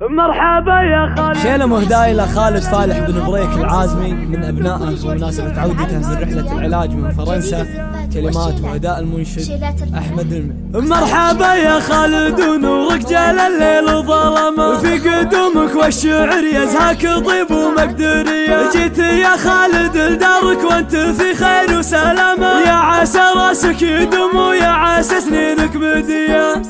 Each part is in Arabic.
مرحبا يا خالد. شيلة مهداي إلى خالد فالح بن بريك العازمي من أبنائه بمناسبة عودته من رحلة العلاج من فرنسا. كلمات واداء المنشد أحمد المي مرحبا يا خالد ونورك جال الليل وظلمه في قدومك والشعر يزهاك طيب ومقدريه جيت يا خالد لدارك وأنت في خير وسلامه يا عسى راسك يدوم ويا عسى سنينك بديه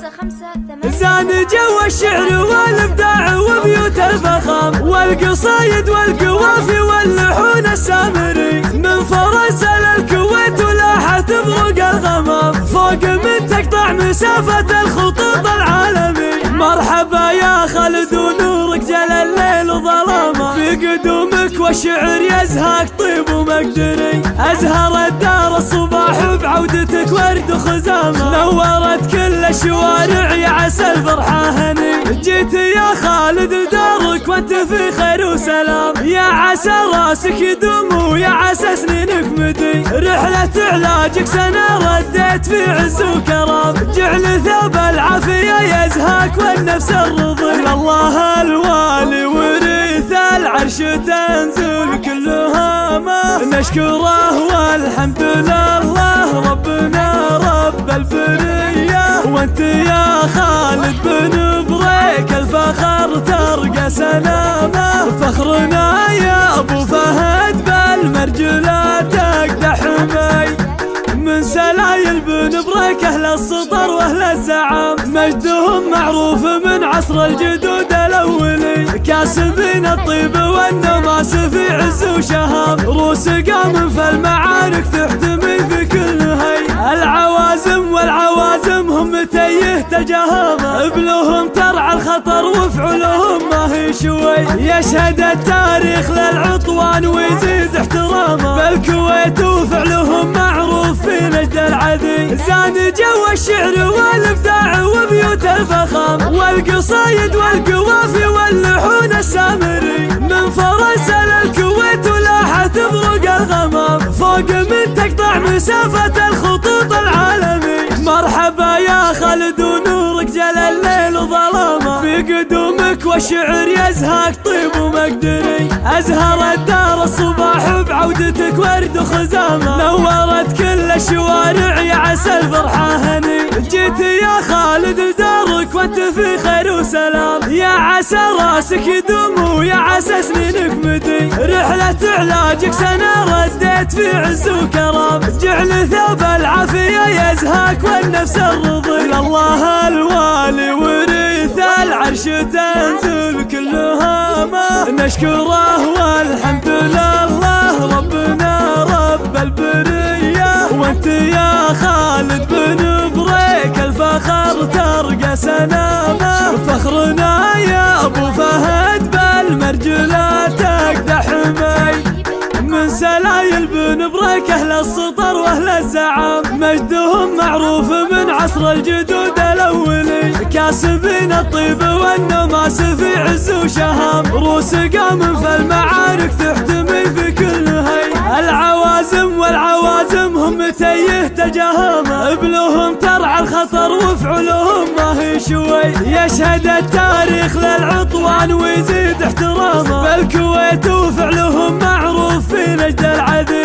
زان جو الشعر والإبداع. وبيوت الفخام والقصايد والقوافي واللحون السامري. من فرنسا للكويت ولاحت بروق الغمام. فوق من تقطع مسافة الخطوط العالمي. مرحبا يا خالد ونورك جل الليل وظلامه في قدومك والشعر يزهاك طيب ومقدري. أزهر الدار الصباح بعودتك ورد وخزامة. نورت كل الشوارع يا جيت يا خالد دارك وانت في خير وسلام. يا عسى راسك يدوم ويا عسى سنينك مدي رحلة علاجك سنة رديت في عز وكرام. جعل ثوب العافية يزهاك والنفس الرضي الله الوالي وريث العرش تنزل كلها ما نشكره والحمد لله ربنا رب البرية وانت يا خالد بن بريك الفخر ترقى سلامه. فخرنا يا أبو فهد بالمرجلة تقدح مي. من سلايل بن بريك أهل السطر وأهل الزعام. مجدهم معروف من عصر الجدود الأولي. كاسبين الطيب والنماس في عز وشهام. روس قام في المعارك تيه تجاهمه ابلهم ترعى الخطر وفعلهم ما هي شوي. يشهد التاريخ للعطوان ويزيد احترامه. بالكويت وفعلهم معروف في نجد العدي زان جو الشعر والإبداع وبيوت الفخام. والقصايد والقوافي واللحون السامري. من فرنسا للكويت ولاحت بروق الغمام. فوق من تقطع مسافة قدومك والشعر يزهاك طيب ومقدري أزهر الدار الصباح بعودتك ورد وخزامة. نورت كل الشوارع يا عسى الفرحه هني جيت يا خالد لدارك وانت في خير وسلام. يا عسى راسك يدوم ويا عسى سنينك مدي. رحلة علاجك سنة رديت في عز وكرام. جعل ثوب العافية يزهاك والنفس الرضي. الله العرش تنزل كلها ما نشكره والحمد لله. ربنا رب البرية وأنت يا خالد بن بريك الفخر ترقى سنامه. فخرنا يا أبو فهد بالمرجلة تقدح مي من سلايل بن بريك أهل السطر وأهل الزعام مجدهم معروف من عصر الجدود الاولي كاسبين الطيب والنماس في عز وشهام. روس قام في المعارك تحتمي في كل هي العوازم والعوازم هم تيه تجاهمه ابلهم ترعى الخطر وفعلهم ما هي شوي. يشهد التاريخ للعطوان ويزيد احترامه بالكويت وفعلهم معروف في نجد العدي